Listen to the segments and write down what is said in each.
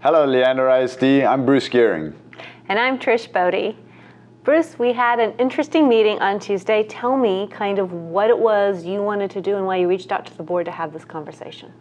Hello, Leander ISD. I'm Bruce Gearing. And I'm Trish Bodie. Bruce, we had an interesting meeting on Tuesday. Tell me kind of what it was you wanted to do and why you reached out to the board to have this conversation.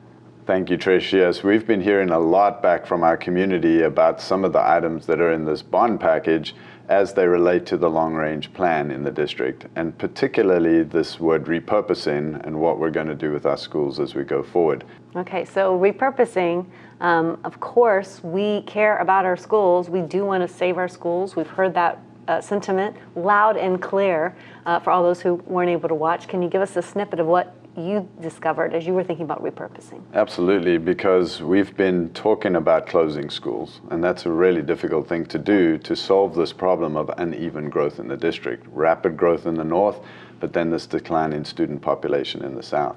Thank you, Trish. Yes, we've been hearing a lot back from our community about some of the items that are in this bond package as they relate to the long range plan in the district, and particularly this word repurposing and what we're going to do with our schools as we go forward. Okay, so repurposing, um, of course, we care about our schools. We do want to save our schools. We've heard that uh, sentiment loud and clear uh, for all those who weren't able to watch. Can you give us a snippet of what you discovered as you were thinking about repurposing? Absolutely, because we've been talking about closing schools, and that's a really difficult thing to do to solve this problem of uneven growth in the district. Rapid growth in the north, but then this decline in student population in the south.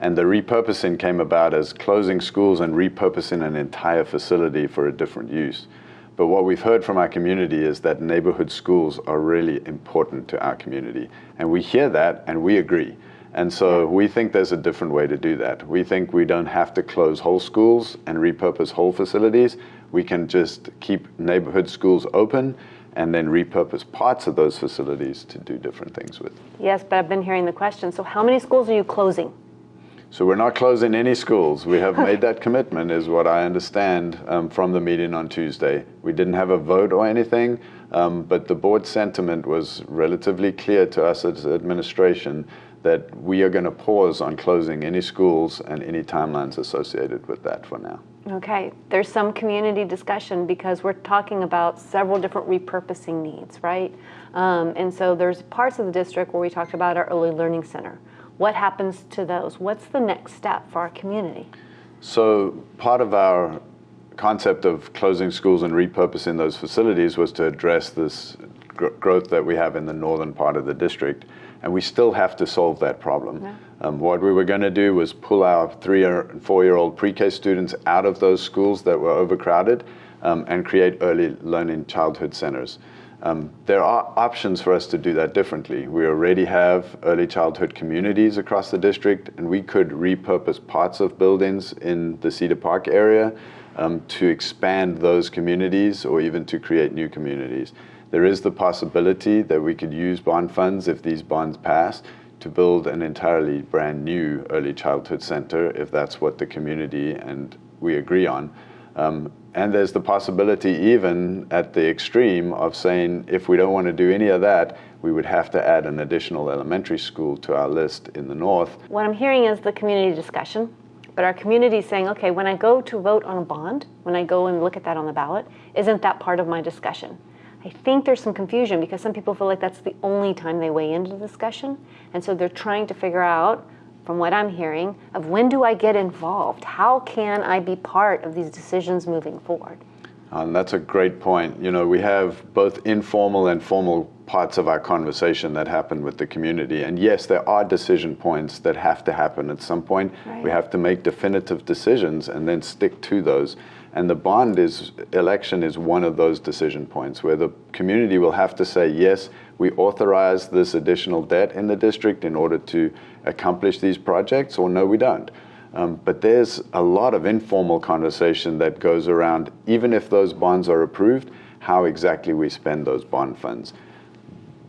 And the repurposing came about as closing schools and repurposing an entire facility for a different use. But what we've heard from our community is that neighborhood schools are really important to our community. And we hear that and we agree. And so we think there's a different way to do that. We think we don't have to close whole schools and repurpose whole facilities. We can just keep neighborhood schools open and then repurpose parts of those facilities to do different things with. Yes, but I've been hearing the question. So how many schools are you closing? So we're not closing any schools. We have made that commitment, is what I understand um, from the meeting on Tuesday. We didn't have a vote or anything, um, but the board sentiment was relatively clear to us as administration that we are going to pause on closing any schools and any timelines associated with that for now. Okay, there's some community discussion because we're talking about several different repurposing needs, right? Um, and so there's parts of the district where we talked about our early learning center. What happens to those? What's the next step for our community? So part of our concept of closing schools and repurposing those facilities was to address this gr growth that we have in the northern part of the district and we still have to solve that problem. Yeah. Um, what we were going to do was pull our three and four-year-old pre-K students out of those schools that were overcrowded um, and create early learning childhood centers. Um, there are options for us to do that differently. We already have early childhood communities across the district, and we could repurpose parts of buildings in the Cedar Park area um, to expand those communities or even to create new communities. There is the possibility that we could use bond funds if these bonds pass to build an entirely brand new early childhood center if that's what the community and we agree on. Um, and there's the possibility even at the extreme of saying if we don't want to do any of that, we would have to add an additional elementary school to our list in the north. What I'm hearing is the community discussion, but our community is saying, okay, when I go to vote on a bond, when I go and look at that on the ballot, isn't that part of my discussion? I think there's some confusion because some people feel like that's the only time they weigh into the discussion. And so they're trying to figure out, from what I'm hearing, of when do I get involved? How can I be part of these decisions moving forward? Uh, and that's a great point. You know, we have both informal and formal parts of our conversation that happen with the community. And yes, there are decision points that have to happen at some point. Right. We have to make definitive decisions and then stick to those. And the bond is, election is one of those decision points where the community will have to say, yes, we authorize this additional debt in the district in order to accomplish these projects, or no, we don't. Um, but there's a lot of informal conversation that goes around, even if those bonds are approved, how exactly we spend those bond funds.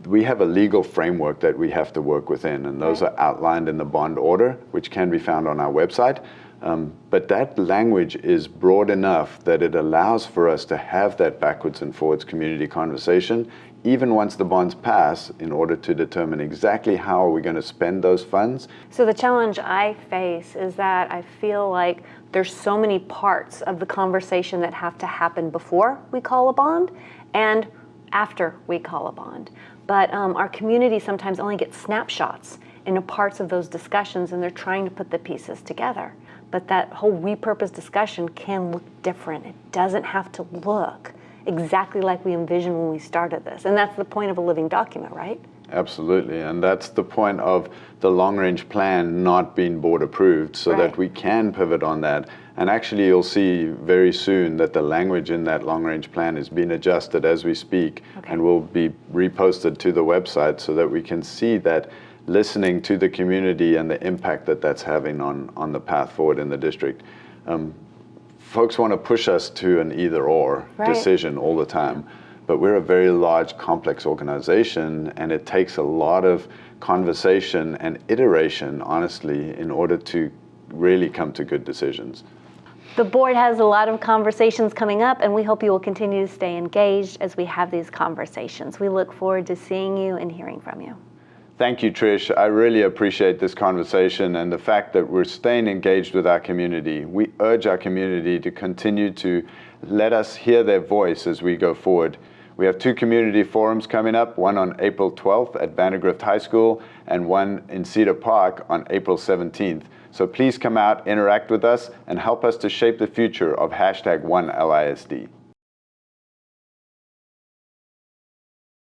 We have a legal framework that we have to work within, and those right. are outlined in the bond order, which can be found on our website. Um, but that language is broad enough that it allows for us to have that backwards and forwards community conversation, even once the bonds pass, in order to determine exactly how are we going to spend those funds. So the challenge I face is that I feel like there's so many parts of the conversation that have to happen before we call a bond and after we call a bond. But um, our community sometimes only gets snapshots into parts of those discussions and they're trying to put the pieces together but that whole repurposed discussion can look different. It doesn't have to look exactly like we envisioned when we started this. And that's the point of a living document, right? Absolutely, and that's the point of the long-range plan not being board approved so right. that we can pivot on that. And actually you'll see very soon that the language in that long-range plan is being adjusted as we speak okay. and will be reposted to the website so that we can see that listening to the community and the impact that that's having on, on the path forward in the district. Um, folks want to push us to an either or Right. decision all the time. But we're a very large, complex organization, and it takes a lot of conversation and iteration, honestly, in order to really come to good decisions. The board has a lot of conversations coming up, and we hope you will continue to stay engaged as we have these conversations. We look forward to seeing you and hearing from you. Thank you, Trish. I really appreciate this conversation and the fact that we're staying engaged with our community. We urge our community to continue to let us hear their voice as we go forward. We have two community forums coming up, one on April 12th at Vandegrift High School and one in Cedar Park on April 17th. So please come out, interact with us, and help us to shape the future of hashtag OneLISD.